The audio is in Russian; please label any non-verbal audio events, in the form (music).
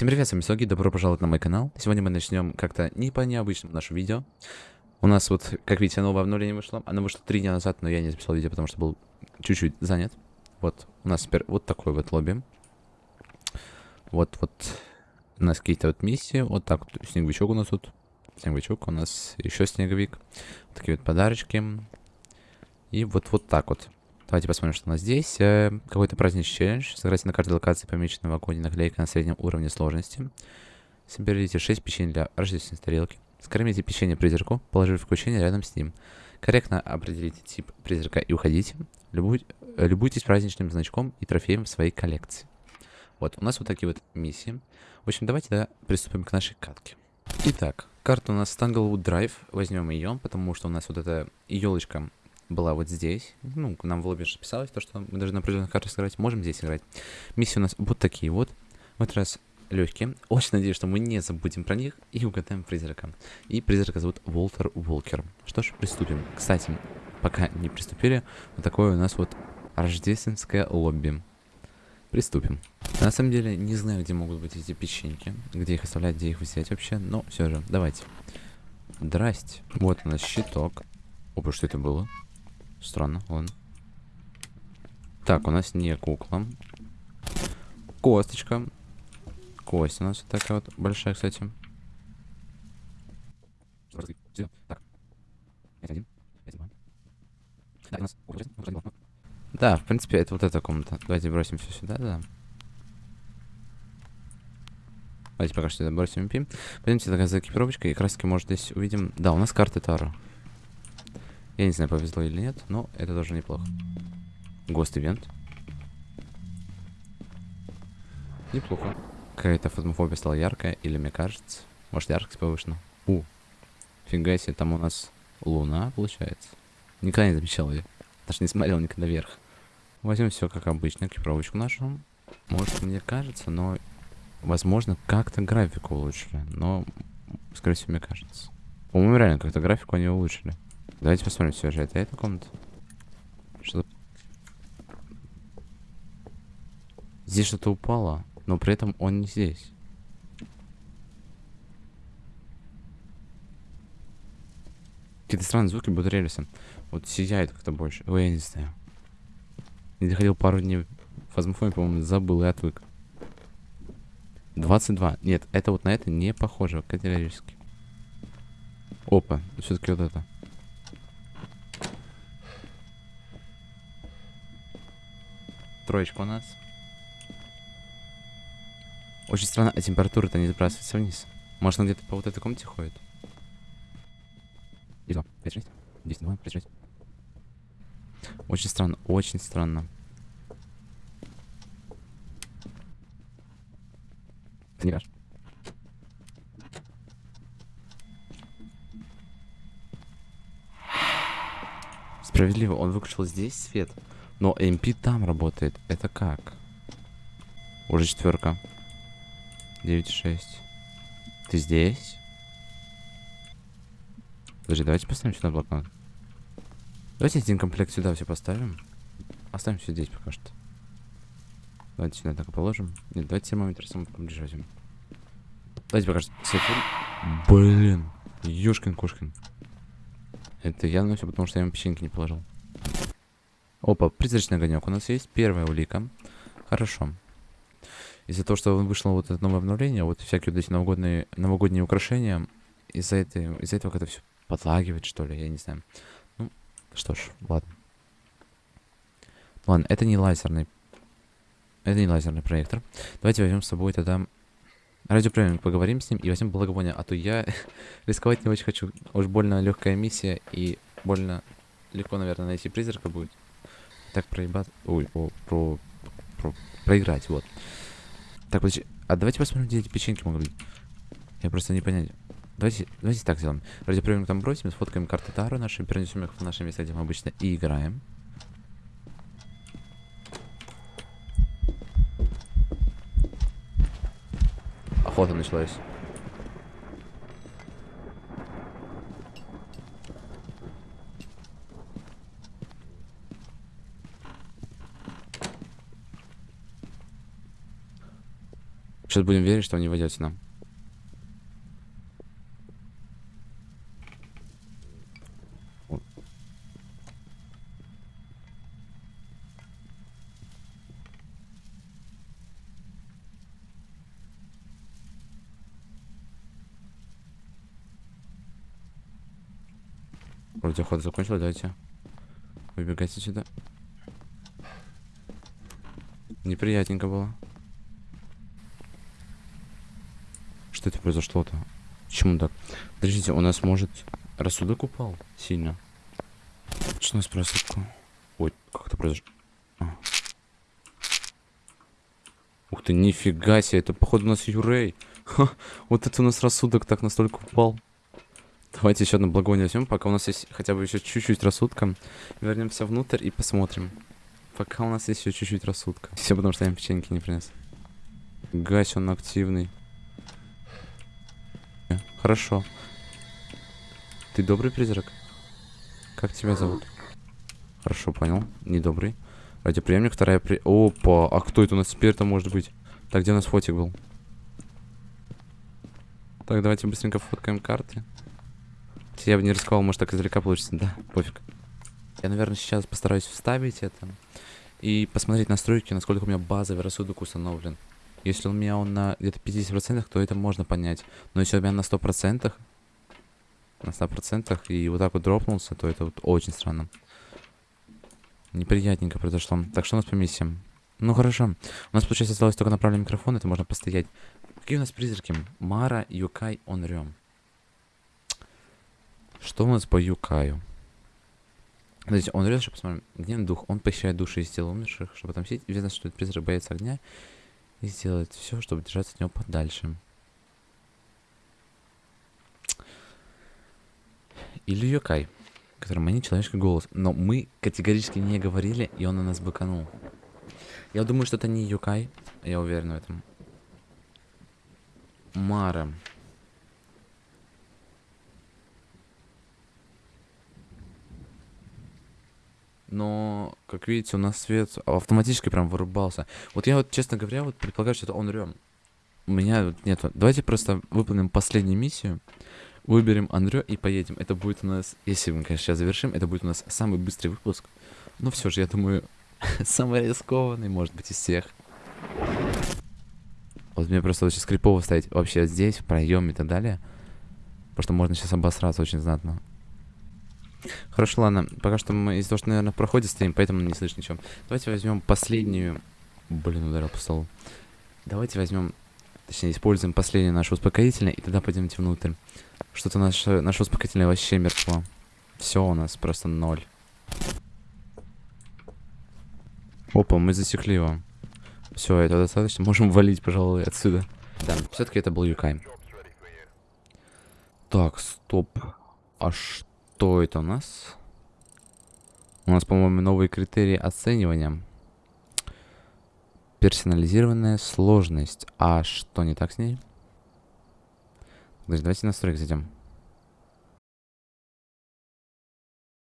Всем привет, с вами Соги, добро пожаловать на мой канал. Сегодня мы начнем как-то не по необычному наше видео. У нас вот, как видите, новое обновление вышло. Оно вышло три дня назад, но я не записал видео, потому что был чуть-чуть занят. Вот, у нас теперь вот такой вот лобби. Вот, вот, у нас какие-то вот миссии. Вот так вот, снеговичок у нас тут. Снеговичок, у нас еще снеговик. Вот такие вот подарочки. И вот, вот так вот. Давайте посмотрим, что у нас здесь. Э, Какой-то праздничный челлендж. Сыграйте на карте локации, помеченной в вагоне наклейка на среднем уровне сложности. Соберите 6 печенье для рождественной тарелки. Скормите печенье призраку, положив включение рядом с ним. Корректно определите тип призрака и уходите. Любуй, э, любуйтесь праздничным значком и трофеем в своей коллекции. Вот, у нас вот такие вот миссии. В общем, давайте да, приступим к нашей катке. Итак, карта у нас Tanglewood Drive. Возьмем ее, потому что у нас вот эта елочка была вот здесь. Ну, нам в лобби же писалось, то, что мы должны на определенных картах сыграть. Можем здесь играть. Миссии у нас вот такие вот. В этот раз легкие. Очень надеюсь, что мы не забудем про них и угадаем призрака. И призрака зовут Волтер Волкер. Что ж, приступим. Кстати, пока не приступили, вот такое у нас вот рождественское лобби. Приступим. На самом деле, не знаю, где могут быть эти печеньки, где их оставлять, где их взять вообще, но все же, давайте. Здрасте. Вот у нас щиток. Опа, что это было? Странно, ладно. Так, у нас не кукла. Косточка. Кость у нас такая вот большая, кстати. Да, в принципе, это вот эта комната. Давайте бросим все сюда, да. Давайте пока что сюда бросим MP. Пойдемте тогда за экипировочкой, и краски, может, здесь увидим. Да, у нас карты Таро. Я не знаю, повезло или нет, но это тоже неплохо. Гост-ивент. Неплохо. Какая-то фотомофобия стала яркая, или мне кажется. Может, яркость повышена. У. Фига себе, там у нас луна, получается. Никогда не замечал ее. Даже не смотрел никогда вверх. Возьмем все как обычно, экипировочку нашу. Может, мне кажется, но... Возможно, как-то графику улучшили. Но, скорее всего, мне кажется. По-моему, реально, как-то графику они улучшили. Давайте посмотрим, все же это эта комната. Что? Здесь что-то упало, но при этом он не здесь. Какие-то странные звуки будут рельсы. Вот сияет как-то больше. Ой, я не знаю. Не доходил пару дней в по-моему, забыл и отвык. 22. Нет, это вот на это не похоже категорически. Опа, все-таки вот это. Троечка у нас. Очень странно, а температура-то не сбрасывается вниз. Может, он где-то по вот этой комнате ходит? И 2, 5, 6, 10, 2, 5, 6. Очень странно, очень странно. Это не ваш. Справедливо, он выключил здесь свет. Но MP там работает. Это как? Уже четверка. 9,6. Ты здесь? Подожди, давайте поставим сюда блокнот. Давайте один комплект сюда все поставим. Оставим все здесь пока что. Давайте сюда так и положим. Нет, давайте термометр сам поближе возьмем. Давайте пока что. Блин. Ёшкин кошкин. Это явно все потому, что я ему печеньки не положил. Опа, призрачный огонек у нас есть. Первая улика. Хорошо. Из-за того, что вышло вот это новое обновление, вот всякие вот эти новогодние, новогодние украшения, из-за из этого как-то все подлагивает, что ли, я не знаю. Ну, что ж, ладно. Ладно, это не лазерный. Это не лазерный проектор. Давайте возьмем с собой тогда радиоприемник, поговорим с ним и возьмем благовоние, а то я (laughs) рисковать не очень хочу. Уж больно легкая миссия и больно легко, наверное, найти призрака будет так проебать... Ой, о, про, про... Проиграть, вот. Так, подожди. А давайте посмотрим, где эти печеньки могут быть. Я просто не понять. Давайте, давайте так сделаем. Радиоприемник там бросим, сфоткаем карты Таро наши, перенесем их в наше место, где мы обычно и играем. Охота началась. Что сейчас будем верить, что не войдете нам. Вроде охота закончилась, давайте. Выбегайте сюда. Неприятненько было. Что это произошло-то? Почему так? Подождите, у нас может рассудок упал сильно. Что у нас рассудку? Ой, как это произошло? А. Ух ты, нифига себе, это походу у нас Юрей. Ха, вот это у нас рассудок так настолько упал. Давайте еще одно благовоние возьмем, пока у нас есть хотя бы еще чуть-чуть рассудка. Вернемся внутрь и посмотрим. Пока у нас есть еще чуть-чуть рассудка. Все потому, что я им печеньки не принес. Гась, он активный. Хорошо. Ты добрый призрак? Как тебя зовут? Хорошо, понял. Недобрый. Радиоприемник, вторая при... Опа, а кто это у нас теперь-то может быть? Так, где у нас фотик был? Так, давайте быстренько фоткаем карты. Я бы не рисковал, может так издалека получится. Да, пофиг. Я, наверное, сейчас постараюсь вставить это. И посмотреть настройки, насколько у меня базовый рассудок установлен. Если у меня он на где-то 50%, то это можно понять. Но если у меня на 100%, на 100% и вот так вот дропнулся, то это вот очень странно. Неприятненько произошло. Так, что у нас по миссиям? Ну, хорошо. У нас, получается, осталось только направленный микрофон, это можно постоять. Какие у нас призраки? Мара, Юкай, Онрем. Что у нас по Юкаю? Смотрите, он режет, посмотрим. Гневный дух. Он похищает души из тела умерших, чтобы отомстить. Известно, что этот призрак боится огня. И сделает все, чтобы держаться от него подальше. Или Йокай, который манит человеческий голос. Но мы категорически не говорили, и он на нас быканул. Я думаю, что это не Юкай. Я уверен в этом. Мара. но, как видите, у нас свет автоматически прям вырубался. Вот я вот, честно говоря, вот предполагаю, что это он рем. У меня вот нет. Давайте просто выполним последнюю миссию. Выберем Андрю и поедем. Это будет у нас, если мы, конечно, сейчас завершим, это будет у нас самый быстрый выпуск. Но все же, я думаю, (laughs) самый рискованный, может быть, из всех. Вот мне просто очень скрипово ставить вообще здесь, в проеме и так далее. Потому что можно сейчас обосраться очень знатно. Хорошо, ладно. Пока что мы из-за того, что, наверное, в проходе стоим, поэтому не слышно ничего. Давайте возьмем последнюю... Блин, ударил по столу. Давайте возьмем... Точнее, используем последнее наше успокоительное, и тогда пойдемте внутрь. Что-то наше, наше успокоительное вообще мертво. Все у нас просто ноль. Опа, мы засекли его. Все, это достаточно. Можем валить, пожалуй, отсюда. Да, все-таки это был Юкай. Так, стоп. А что? Что это у нас? У нас, по-моему, новые критерии оценивания. Персонализированная сложность. А что не так с ней? Давайте настройки зайдем.